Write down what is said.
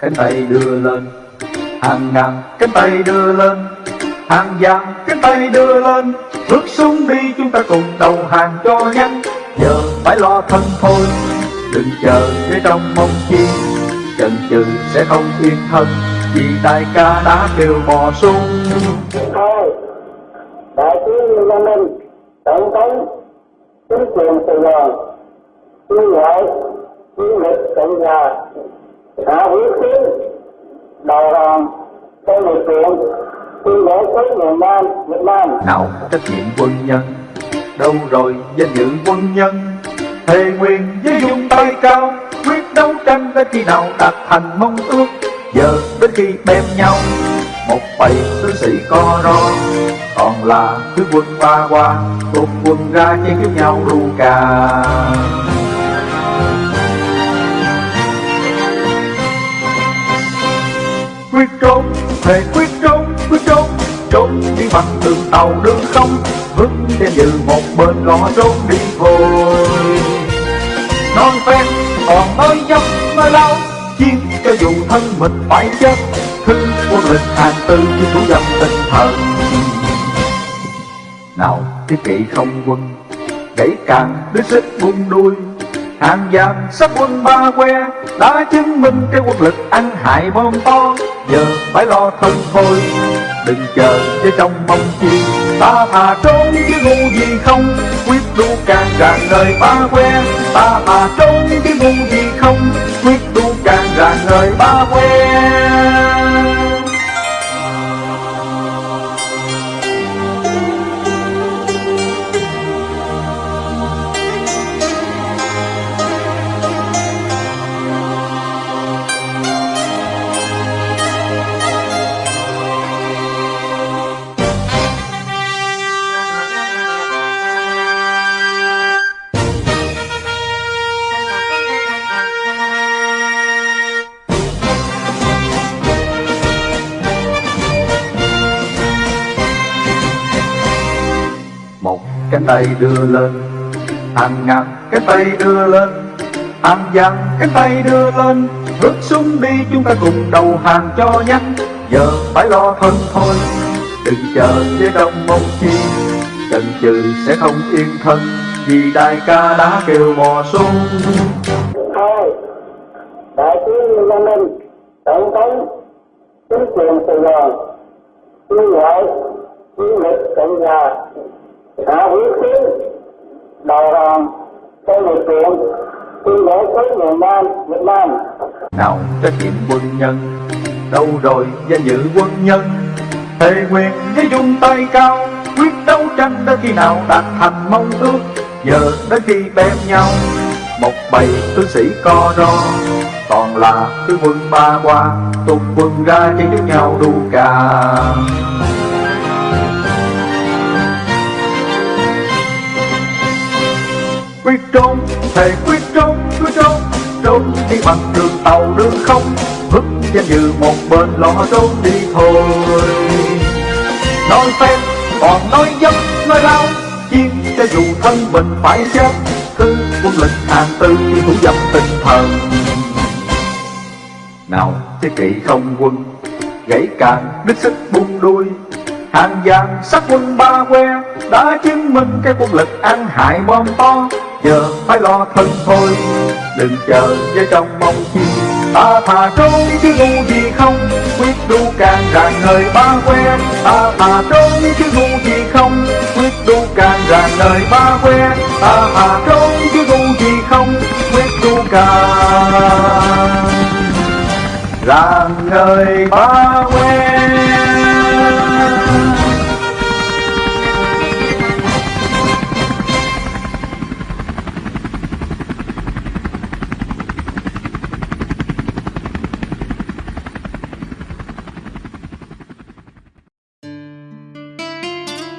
cánh tay đưa lên, hàng ngàn cánh tay đưa lên, hàng vàng cánh tay đưa lên. Bước xuống đi, chúng ta cùng đầu hàng cho nhanh. Giờ phải lo thân thôi, đừng chờ để trong mong chi. Chần chừ sẽ không yên thân, vì đại ca đã kêu bò sung thôi, đại tướng Lê Minh, tổng thống, chính quyền Sài Gòn tuyên ngoại chiến lược cộng hòa hạ huyết tiến đầu hàng trong lực lượng tuyên bố với miền Nam Việt Nam. Nào, trách nhiệm quân nhân. Đâu rồi, danh dự quân nhân? Thề nguyện với dung tay cao, quyết đấu tranh đến khi nào đạt thành mong ước. Giờ đến khi bem nhau, một bầy tướng sĩ co ro. Còn là thứ quân ba qua cùng quân ra chiến kiếm nhau ru cà. Quyết trốn, thề quyết trốn quyết trốn trốn đi bằng đường tàu, đường không vững trên như một bên lò trốn đi thôi non phen, còn mới dốc mới lao chiến cho dù thân mình phải chết thư quân lịch hàng tư chứ thủ dâm tinh thần. Nào cái kỵ không quân gãy càng đứa xích buông đuôi, hàng giang sắp quân ba que, đã chứng minh cái quân lực ăn hại bom to giờ phải lo thân thôi, đừng chờ với trong mong chi. Ta thà trốn chứ ngu gì không, quyết đu càng ràng đời ba que. Ta thà trốn chứ ngu gì không, quyết đu càng ràng đời ba que. Cái tay đưa lên. Hàng ngàn cái tay đưa lên. Hàng vàng cái tay đưa lên. Bước xuống đi chúng ta cùng đầu hàng cho nhanh. Giờ phải lo thân thôi. Đừng chờ với đông mong chi. Chần chừ sẽ không yên thân. Vì đại ca đã kêu mò xuống. Thôi đại tướng Lê Minh, tổng thống, chính quyền Sài Gòn tuyên ngoại chiến lực cộng hòa hạ quyết tiến đầu hàng trong lực lượng tuyên bố tới miền Nam, Việt Nam. Nào trách nhiệm quân nhân. Đâu rồi danh dự quân nhân? Thề quyền với dung tay cao, quyết đấu tranh đến khi nào đạt thành mong ước. Giờ đến khi bém nhau, một bầy tướng sĩ co ro. Còn là tướng quân ba qua tục quân ra chiến chúc nhau đu cà. Quyết trốn, thề quyết trốn quyết trốn. Trốn đi bằng đường tàu, đường không. Vứt danh dự một bên lo trốn đi thôi. Nói phép, còn nói dâm, nói lao chiến cho dù thân mình phải chết, cứ quân lệnh hàng tư thì thủ dâm tinh thần. Nào, thế kỵ không quân, gãy càng, đứt sức buông đuôi. Hàng vàng sắc quân ba que, đã chứng minh cái quân lực ăn hại bom to giờ phải lo thân thôi, đừng chờ với trong mong chi. Ta thà trốn chứ ngu gì không, quyết đu càng ràng nơi ba quen. Ta thà trốn chứ ngu gì không, quyết đu càng ràng nơi ba quen. Ta thà trốn chứ ngu gì không, quyết đu càng ràng nơi ba quen.